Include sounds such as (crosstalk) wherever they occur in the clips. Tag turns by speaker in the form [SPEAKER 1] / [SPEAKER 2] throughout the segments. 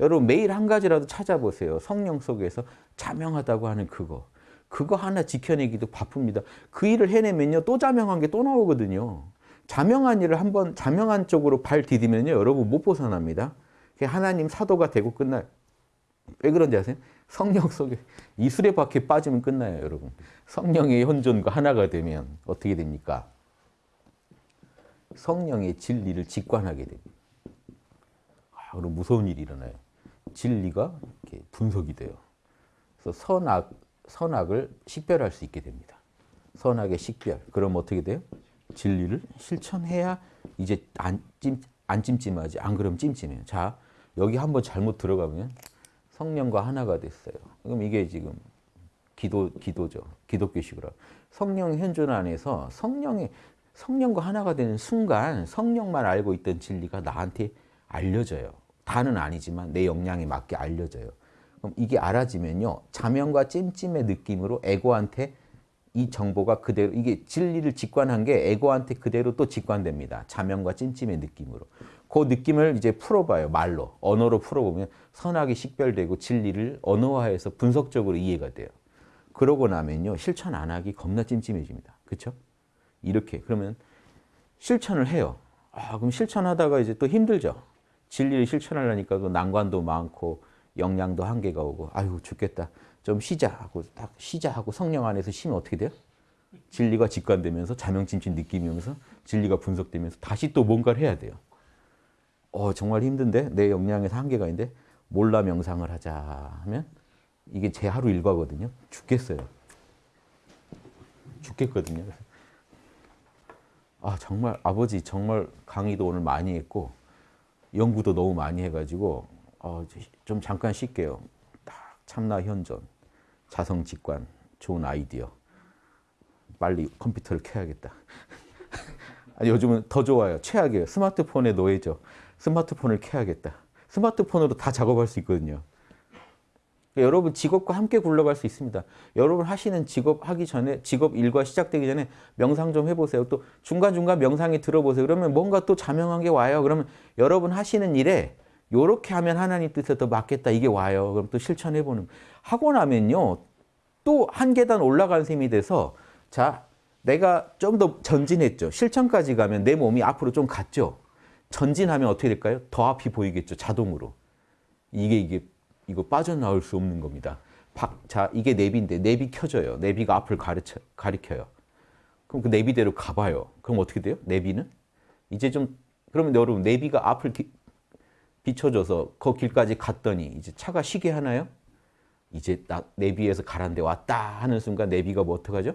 [SPEAKER 1] 여러분 매일 한 가지라도 찾아보세요. 성령 속에서 자명하다고 하는 그거. 그거 하나 지켜내기도 바쁩니다. 그 일을 해내면요. 또 자명한 게 또 나오거든요. 자명한 일을 한번 자명한 쪽으로 발 디디면요. 여러분 못 벗어납니다. 하나님 사도가 되고 끝나요. 왜 그런지 아세요? 성령 속에 이 수레바퀴 빠지면 끝나요, 여러분. 성령의 현존과 하나가 되면 어떻게 됩니까? 성령의 진리를 직관하게 됩니다. 아, 그럼 무서운 일이 일어나요. 진리가 이렇게 분석이 돼요. 그래서 선악, 선악을 식별할 수 있게 됩니다. 선악의 식별. 그럼 어떻게 돼요? 진리를 실천해야 이제 안, 찜, 안 찜찜하지. 안 그러면 찜찜해요. 자, 여기 한번 잘못 들어가면 성령과 하나가 됐어요. 그럼 이게 지금 기도, 기도죠. 기독교식으로. 성령 현존 안에서 성령의, 성령과 하나가 되는 순간 성령만 알고 있던 진리가 나한테 알려져요. 다는 아니지만 내 역량에 맞게 알려져요. 그럼 이게 알아지면요. 자명과 찜찜의 느낌으로 에고한테 이 정보가 그대로 이게 진리를 직관한 게 에고한테 그대로 또 직관됩니다. 자명과 찜찜의 느낌으로. 그 느낌을 이제 풀어봐요. 말로. 언어로 풀어보면 선악이 식별되고 진리를 언어화해서 분석적으로 이해가 돼요. 그러고 나면요. 실천 안 하기 겁나 찜찜해집니다. 그렇죠? 이렇게. 그러면 실천을 해요. 아, 그럼 실천하다가 이제 또 힘들죠. 진리를 실천하려니까 또 난관도 많고 역량도 한계가 오고 아유 죽겠다. 좀 쉬자 하고 딱 쉬자 하고 성령 안에서 쉬면 어떻게 돼요? 진리가 직관되면서 자명찜찜 느낌이 오면서 진리가 분석되면서 다시 또 뭔가를 해야 돼요. 어 정말 힘든데 내 역량에서 한계가 있는데 몰라 명상을 하자 하면 이게 제 하루 일과거든요. 죽겠어요. 죽겠거든요. 아 정말 아버지 정말 강의도 오늘 많이 했고 연구도 너무 많이 해가지고 어, 좀 잠깐 쉴게요. 딱 참나 현존, 자성 직관, 좋은 아이디어. 빨리 컴퓨터를 켜야겠다. (laughs) 아니, 요즘은 더 좋아요. 최악이에요. 스마트폰의 노예죠. 스마트폰을 켜야겠다. 스마트폰으로 다 작업할 수 있거든요. 그러니까 여러분 직업과 함께 굴러갈 수 있습니다. 여러분 하시는 직업 하기 전에 직업 일과 시작되기 전에 명상 좀 해보세요. 또 중간중간 명상에 들어보세요. 그러면 뭔가 또 자명한 게 와요. 그러면 여러분 하시는 일에 요렇게 하면 하나님 뜻에 더 맞겠다 이게 와요. 그럼 또 실천해보는 하고 나면요. 또 한 계단 올라간 셈이 돼서 자 내가 좀 더 전진했죠. 실천까지 가면 내 몸이 앞으로 좀 갔죠. 전진하면 어떻게 될까요? 더 앞이 보이겠죠. 자동으로. 이게 이게 이거 빠져나올 수 없는 겁니다. 박, 자, 이게 내비인데 내비 켜져요. 내비가 앞을 가르쳐, 가리켜요. 그럼 그 내비대로 가봐요. 그럼 어떻게 돼요? 내비는? 이제 좀, 그러면 여러분, 내비가 앞을 기, 비춰줘서 그 길까지 갔더니 이제 차가 쉬게 하나요? 이제 나, 내비에서 가란데 왔다 하는 순간 내비가 뭐 어떡하죠?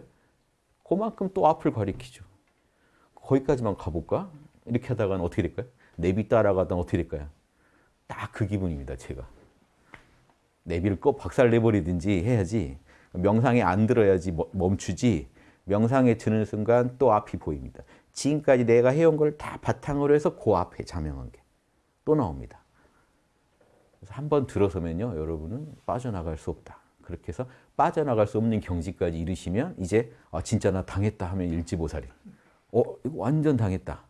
[SPEAKER 1] 그만큼 또 앞을 가리키죠. 거기까지만 가볼까? 이렇게 하다가는 어떻게 될까요? 내비 따라가다 어떻게 될까요? 딱 그 기분입니다, 제가. 내비를 꼭 박살 내버리든지 해야지 명상에 안 들어야지 멈추지 명상에 드는 순간 또 앞이 보입니다. 지금까지 내가 해온 걸 다 바탕으로 해서 그 앞에 자명한 게 또 나옵니다. 그래서 한 번 들어서면요 여러분은 빠져나갈 수 없다. 그렇게 해서 빠져나갈 수 없는 경지까지 이르시면 이제 아, 진짜 나 당했다 하면 일지보살이 어 이거 완전 당했다.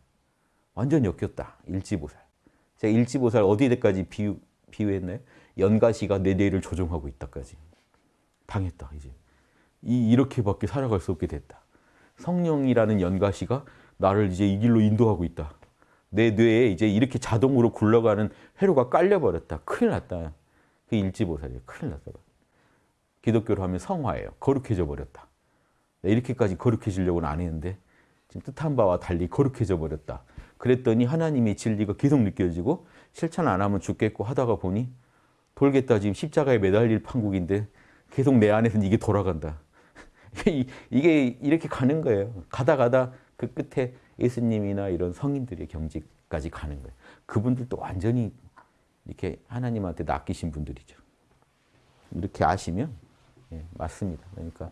[SPEAKER 1] 완전 엮였다. 일지보살. 제가 일지보살 어디까지 비유, 비유했나요? 연가시가 내 뇌를 조종하고 있다까지. 당했다, 이제. 이, 이렇게밖에 살아갈 수 없게 됐다. 성령이라는 연가시가 나를 이제 이 길로 인도하고 있다. 내 뇌에 이제 이렇게 자동으로 굴러가는 회로가 깔려버렸다. 큰일 났다. 그 일지보살이에요. 큰일 났다. 기독교로 하면 성화예요. 거룩해져 버렸다. 이렇게까지 거룩해지려고는 안 했는데 지금 뜻한 바와 달리 거룩해져 버렸다. 그랬더니 하나님의 진리가 계속 느껴지고 실천 안 하면 죽겠고 하다가 보니 돌겠다 지금 십자가에 매달릴 판국인데 계속 내 안에서는 이게 돌아간다. (laughs) 이게 이렇게 가는 거예요. 가다 가다 그 끝에 예수님이나 이런 성인들의 경지까지 가는 거예요. 그분들도 완전히 이렇게 하나님한테 낚이신 분들이죠. 이렇게 아시면 예, 맞습니다. 그러니까